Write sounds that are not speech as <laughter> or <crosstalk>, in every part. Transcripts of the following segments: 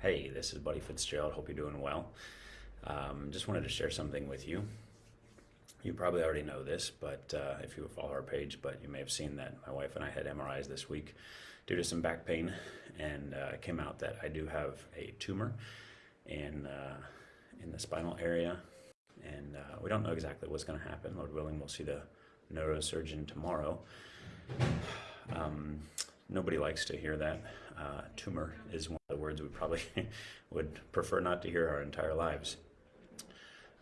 Hey, this is Buddy Fitzgerald. Hope you're doing well. Um, just wanted to share something with you. You probably already know this, but uh, if you follow our page, but you may have seen that my wife and I had MRIs this week due to some back pain, and uh, it came out that I do have a tumor in uh, in the spinal area, and uh, we don't know exactly what's going to happen. Lord willing, we'll see the neurosurgeon tomorrow. Um, nobody likes to hear that. Uh, tumor is one of the words we probably <laughs> would prefer not to hear our entire lives.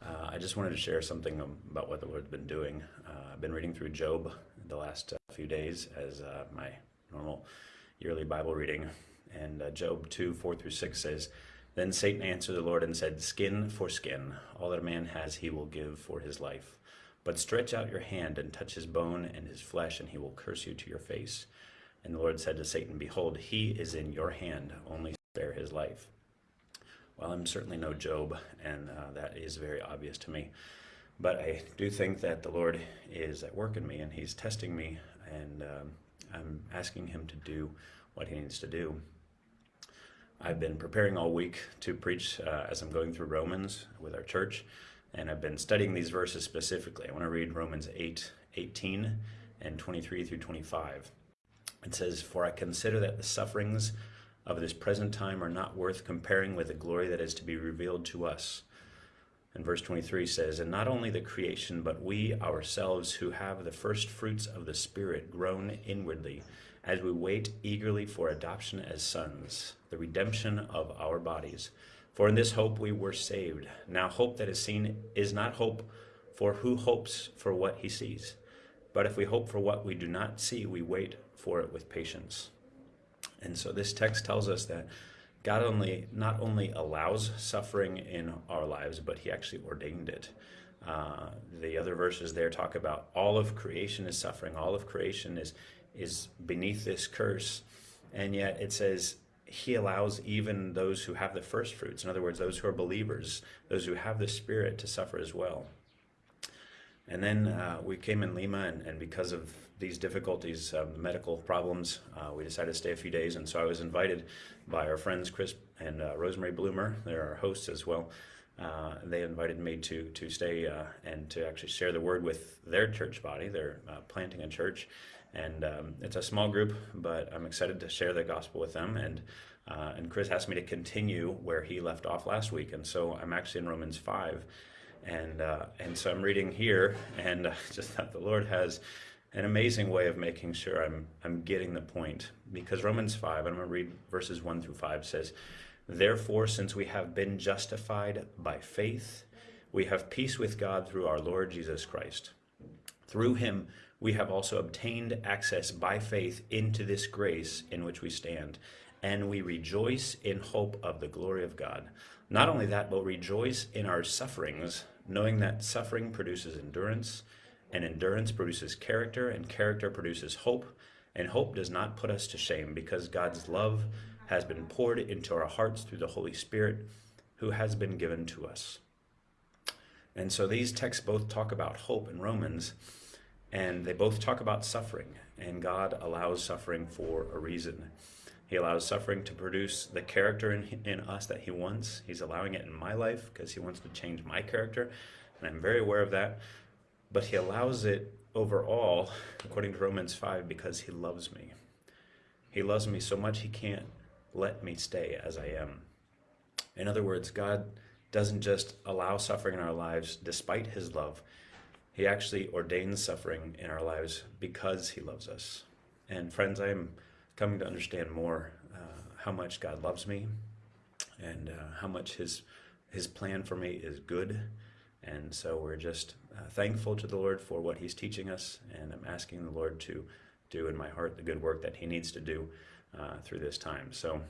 Uh, I just wanted to share something about what the Lord's been doing. Uh, I've been reading through Job the last uh, few days as uh, my normal yearly Bible reading. And uh, Job 2 4 through 6 says, Then Satan answered the Lord and said, Skin for skin, all that a man has he will give for his life. But stretch out your hand and touch his bone and his flesh, and he will curse you to your face. And the Lord said to Satan, Behold, he is in your hand, only spare his life. Well, I'm certainly no Job, and uh, that is very obvious to me. But I do think that the Lord is at work in me, and he's testing me, and um, I'm asking him to do what he needs to do. I've been preparing all week to preach uh, as I'm going through Romans with our church, and I've been studying these verses specifically. I want to read Romans 8, 18 and 23 through 25. It says, For I consider that the sufferings of this present time are not worth comparing with the glory that is to be revealed to us. And verse 23 says, And not only the creation, but we ourselves who have the first fruits of the Spirit groan inwardly as we wait eagerly for adoption as sons, the redemption of our bodies. For in this hope we were saved. Now, hope that is seen is not hope, for who hopes for what he sees? But if we hope for what we do not see, we wait for it with patience. And so this text tells us that God only not only allows suffering in our lives, but He actually ordained it. Uh, the other verses there talk about all of creation is suffering, all of creation is is beneath this curse, and yet it says He allows even those who have the first fruits, in other words, those who are believers, those who have the Spirit, to suffer as well. And then uh, we came in Lima, and, and, because of these difficulties, uh, medical problems, uh, we decided to stay a few days. And so I was invited by our friends Chris and uh, Rosemary Bloomer. They're our hosts as well. Uh, they invited me to to stay uh, and to actually share the word with their church body. They're planting a church, and um, it's a small group, but I'm excited to share the gospel with them. And and Chris asked me to continue where he left off last week, and so I'm actually in Romans five and uh, and so I'm reading here, and <laughs> just that the Lord has an amazing way of making sure I'm I'm getting the point. Because Romans five, I'm going to read verses one through five says, "Therefore, since we have been justified by faith, we have peace with God through our Lord Jesus Christ. Through Him." We have also obtained access by faith into this grace in which we stand, and we rejoice in hope of the glory of God. Not only that, but rejoice in our sufferings, knowing that suffering produces endurance, and endurance produces character, and character produces hope, and hope does not put us to shame because God's love has been poured into our hearts through the Holy Spirit who has been given to us. And so these texts both talk about hope in Romans, and they both talk about suffering, and God allows suffering for a reason. He allows suffering to produce the character in, in us that He wants. He's allowing it in my life because He wants to change my character, and I'm very aware of that. But He allows it overall, according to Romans 5, because He loves me. He loves me so much He can't let me stay as I am. In other words, God doesn't just allow suffering in our lives despite His love, He actually ordains suffering in our lives because He loves us. And friends, I am coming to understand more uh, how much God loves me and uh, how much His His plan for me is good. And so we're just uh, thankful to the Lord for what He's teaching us, and I'm asking the Lord to do in my heart the good work that He needs to do uh, through this time. So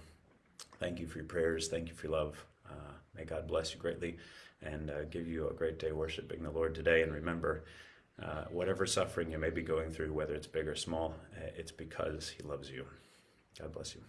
thank you for your prayers. Thank you for your love. Uh, may God bless you greatly and uh, give you a great day worshiping the Lord today. And remember, uh, whatever suffering you may be going through, whether it's big or small, uh, it's because He loves you. God bless you.